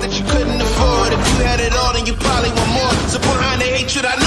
that you couldn't afford. If you had it all, then you probably want more. So behind the hatred, I know.